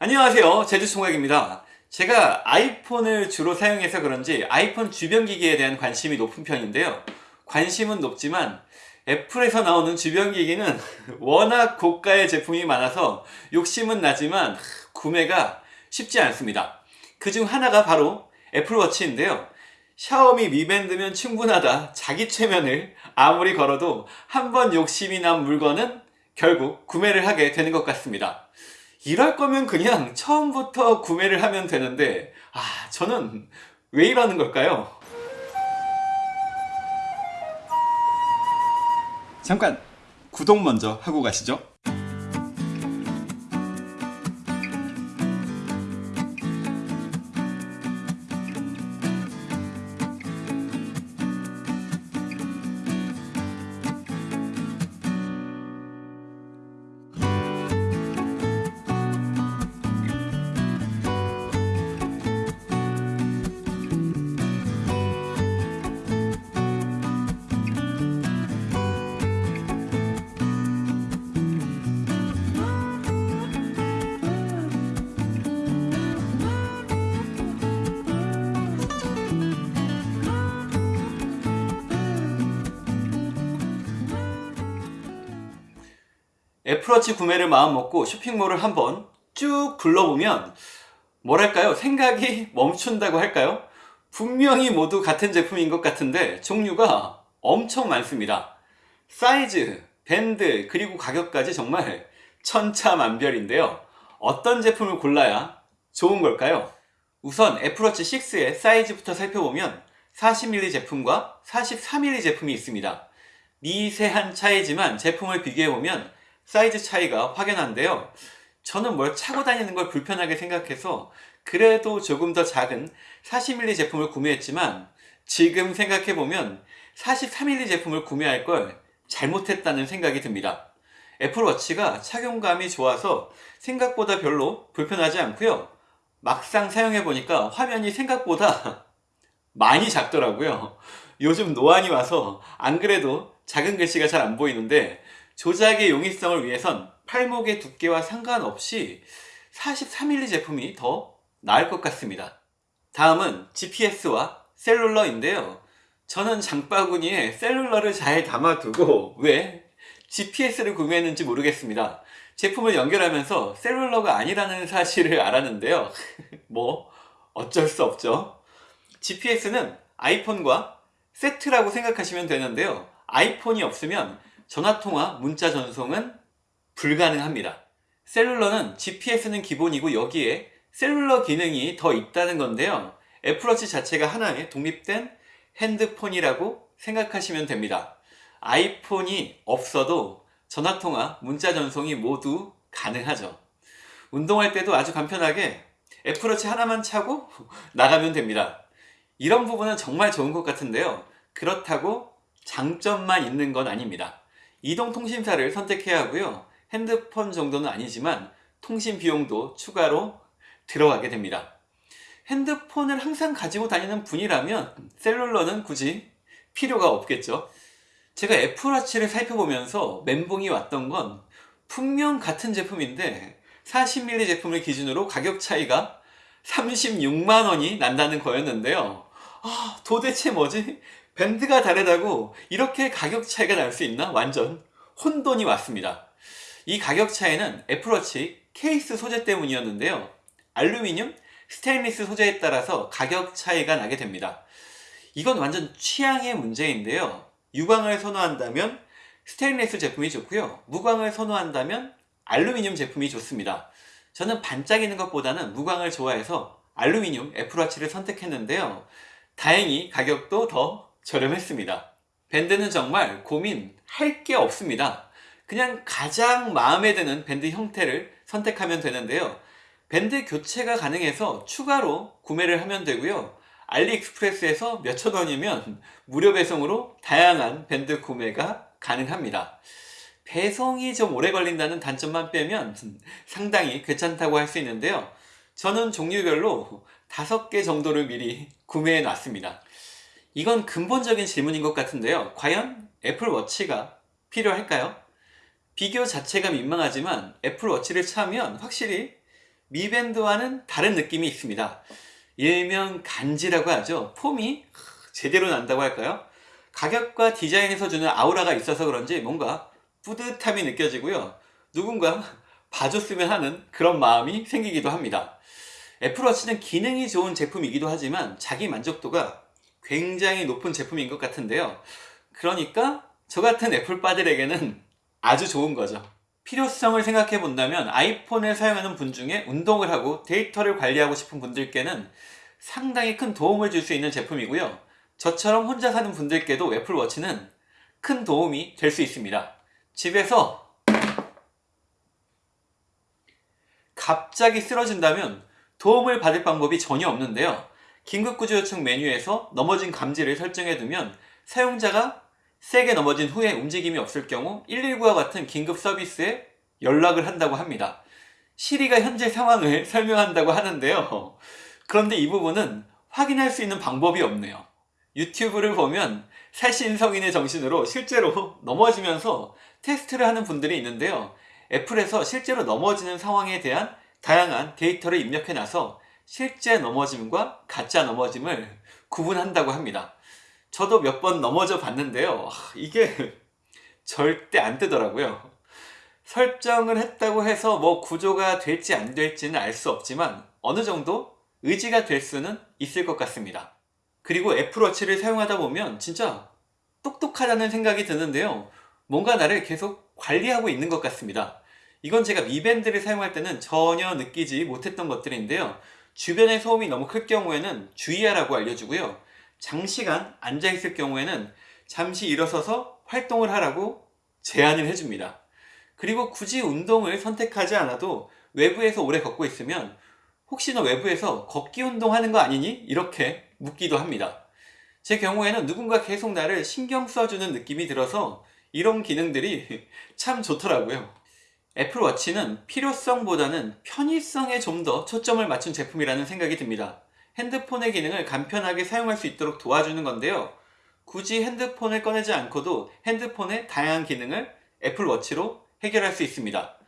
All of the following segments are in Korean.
안녕하세요. 제주총각입니다. 제가 아이폰을 주로 사용해서 그런지 아이폰 주변 기기에 대한 관심이 높은 편인데요. 관심은 높지만 애플에서 나오는 주변 기기는 워낙 고가의 제품이 많아서 욕심은 나지만 구매가 쉽지 않습니다. 그 중 하나가 바로 애플워치인데요. 샤오미 미밴드면 충분하다. 자기 최면을 아무리 걸어도 한 번 욕심이 난 물건은 결국 구매를 하게 되는 것 같습니다 이럴 거면 그냥 처음부터 구매를 하면 되는데 아 저는 왜 이러는 걸까요? 잠깐 구독 먼저 하고 가시죠 애플워치 구매를 마음먹고 쇼핑몰을 한번 쭉 둘러보면 뭐랄까요? 생각이 멈춘다고 할까요? 분명히 모두 같은 제품인 것 같은데 종류가 엄청 많습니다. 사이즈, 밴드, 그리고 가격까지 정말 천차만별인데요. 어떤 제품을 골라야 좋은 걸까요? 우선 애플워치 6의 사이즈부터 살펴보면 40mm 제품과 43mm 제품이 있습니다. 미세한 차이지만 제품을 비교해보면 사이즈 차이가 확연한데요. 저는 뭘 차고 다니는 걸 불편하게 생각해서 그래도 조금 더 작은 40mm 제품을 구매했지만 지금 생각해보면 43mm 제품을 구매할 걸 잘못했다는 생각이 듭니다. 애플워치가 착용감이 좋아서 생각보다 별로 불편하지 않고요. 막상 사용해보니까 화면이 생각보다 많이 작더라고요. 요즘 노안이 와서 안 그래도 작은 글씨가 잘 안 보이는데 조작의 용이성을 위해선 팔목의 두께와 상관없이 43mm 제품이 더 나을 것 같습니다. 다음은 GPS와 셀룰러인데요. 저는 장바구니에 셀룰러를 잘 담아두고 왜 GPS를 구매했는지 모르겠습니다. 제품을 연결하면서 셀룰러가 아니라는 사실을 알았는데요. 뭐 어쩔 수 없죠. GPS는 아이폰과 세트라고 생각하시면 되는데요. 아이폰이 없으면 전화통화, 문자 전송은 불가능합니다. 셀룰러는 GPS는 기본이고 여기에 셀룰러 기능이 더 있다는 건데요. 애플워치 자체가 하나의 독립된 핸드폰이라고 생각하시면 됩니다. 아이폰이 없어도 전화통화, 문자 전송이 모두 가능하죠. 운동할 때도 아주 간편하게 애플워치 하나만 차고 나가면 됩니다. 이런 부분은 정말 좋은 것 같은데요. 그렇다고 장점만 있는 건 아닙니다. 이동통신사를 선택해야 하고요. 핸드폰 정도는 아니지만 통신 비용도 추가로 들어가게 됩니다. 핸드폰을 항상 가지고 다니는 분이라면 셀룰러는 굳이 필요가 없겠죠. 제가 애플워치를 살펴보면서 멘붕이 왔던 건 분명 같은 제품인데 40mm 제품을 기준으로 가격 차이가 36만원이 난다는 거였는데요. 아 도대체 뭐지? 밴드가 다르다고 이렇게 가격 차이가 날 수 있나? 완전 혼돈이 왔습니다. 이 가격 차이는 애플워치 케이스 소재 때문이었는데요. 알루미늄, 스테인리스 소재에 따라서 가격 차이가 나게 됩니다. 이건 완전 취향의 문제인데요. 유광을 선호한다면 스테인리스 제품이 좋고요. 무광을 선호한다면 알루미늄 제품이 좋습니다. 저는 반짝이는 것보다는 무광을 좋아해서 알루미늄 애플워치를 선택했는데요. 다행히 가격도 더 저렴했습니다. 밴드는 정말 고민할 게 없습니다. 그냥 가장 마음에 드는 밴드 형태를 선택하면 되는데요. 밴드 교체가 가능해서 추가로 구매를 하면 되고요. 알리익스프레스에서 몇천 원이면 무료 배송으로 다양한 밴드 구매가 가능합니다. 배송이 좀 오래 걸린다는 단점만 빼면 상당히 괜찮다고 할 수 있는데요. 저는 종류별로 다섯 개 정도를 미리 구매해 놨습니다. 이건 근본적인 질문인 것 같은데요. 과연 애플워치가 필요할까요? 비교 자체가 민망하지만 애플워치를 차면 확실히 미밴드와는 다른 느낌이 있습니다. 일명 간지라고 하죠. 폼이 제대로 난다고 할까요? 가격과 디자인에서 주는 아우라가 있어서 그런지 뭔가 뿌듯함이 느껴지고요. 누군가 봐줬으면 하는 그런 마음이 생기기도 합니다. 애플워치는 기능이 좋은 제품이기도 하지만 자기 만족도가 굉장히 높은 제품인 것 같은데요. 그러니까 저 같은 애플빠들에게는 아주 좋은 거죠. 필요성을 생각해 본다면 아이폰을 사용하는 분 중에 운동을 하고 데이터를 관리하고 싶은 분들께는 상당히 큰 도움을 줄 수 있는 제품이고요. 저처럼 혼자 사는 분들께도 애플워치는 큰 도움이 될 수 있습니다. 집에서 갑자기 쓰러진다면 도움을 받을 방법이 전혀 없는데요. 긴급구조 요청 메뉴에서 넘어진 감지를 설정해 두면 사용자가 세게 넘어진 후에 움직임이 없을 경우 119와 같은 긴급 서비스에 연락을 한다고 합니다. 시리가 현재 상황을 설명한다고 하는데요. 그런데 이 부분은 확인할 수 있는 방법이 없네요. 유튜브를 보면 살신 성인의 정신으로 실제로 넘어지면서 테스트를 하는 분들이 있는데요. 애플에서 실제로 넘어지는 상황에 대한 다양한 데이터를 입력해 놔서 실제 넘어짐과 가짜 넘어짐을 구분한다고 합니다. 저도 몇 번 넘어져 봤는데요. 이게 절대 안 뜨더라고요. 설정을 했다고 해서 뭐 구조가 될지 안 될지는 알 수 없지만 어느 정도 의지가 될 수는 있을 것 같습니다. 그리고 애플워치를 사용하다 보면 진짜 똑똑하다는 생각이 드는데요. 뭔가 나를 계속 관리하고 있는 것 같습니다. 이건 제가 미밴드를 사용할 때는 전혀 느끼지 못했던 것들인데요. 주변의 소음이 너무 클 경우에는 주의하라고 알려주고요. 장시간 앉아있을 경우에는 잠시 일어서서 활동을 하라고 제안을 해줍니다. 그리고 굳이 운동을 선택하지 않아도 외부에서 오래 걷고 있으면 혹시 너 외부에서 걷기 운동하는 거 아니니? 이렇게 묻기도 합니다. 제 경우에는 누군가 계속 나를 신경 써주는 느낌이 들어서 이런 기능들이 참 좋더라고요. 애플워치는 필요성보다는 편의성에 좀 더 초점을 맞춘 제품이라는 생각이 듭니다. 핸드폰의 기능을 간편하게 사용할 수 있도록 도와주는 건데요. 굳이 핸드폰을 꺼내지 않고도 핸드폰의 다양한 기능을 애플워치로 해결할 수 있습니다.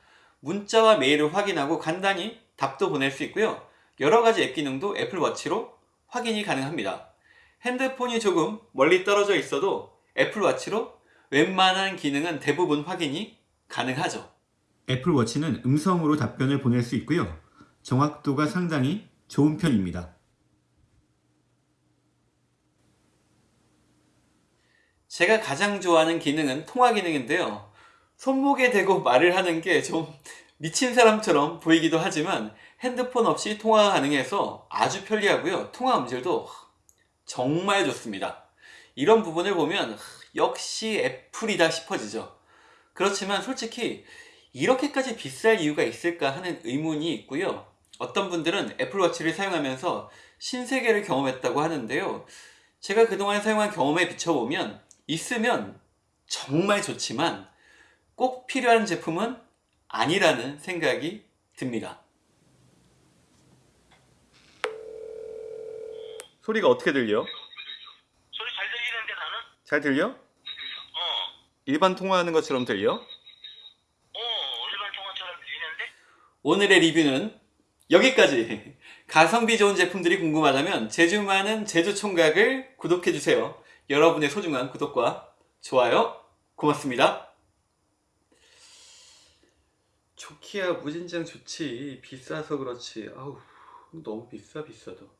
문자와 메일을 확인하고 간단히 답도 보낼 수 있고요. 여러가지 앱 기능도 애플워치로 확인이 가능합니다. 핸드폰이 조금 멀리 떨어져 있어도 애플워치로 웬만한 기능은 대부분 확인이 가능하죠. 애플워치는 음성으로 답변을 보낼 수 있고요. 정확도가 상당히 좋은 편입니다. 제가 가장 좋아하는 기능은 통화 기능인데요. 손목에 대고 말을 하는 게 좀 미친 사람처럼 보이기도 하지만 핸드폰 없이 통화가 가능해서 아주 편리하고요. 통화 음질도 정말 좋습니다. 이런 부분을 보면 역시 애플이다 싶어지죠. 그렇지만 솔직히 이렇게까지 비쌀 이유가 있을까 하는 의문이 있고요. 어떤 분들은 애플워치를 사용하면서 신세계를 경험했다고 하는데요. 제가 그동안 사용한 경험에 비춰보면 있으면 정말 좋지만 꼭 필요한 제품은 아니라는 생각이 듭니다. 소리가 어떻게 들려? 소리 잘 들리는데 나는? 잘 들려? 어, 일반 통화하는 것처럼 들려? 어, 일반 통화처럼 들리는데? 오늘의 리뷰는 여기까지. 가성비 좋은 제품들이 궁금하다면 제주 많은 제주 총각을 구독해주세요. 여러분의 소중한 구독과 좋아요 고맙습니다. 좋기야 무진장 좋지. 비싸서 그렇지. 아우 너무 비싸 비싸도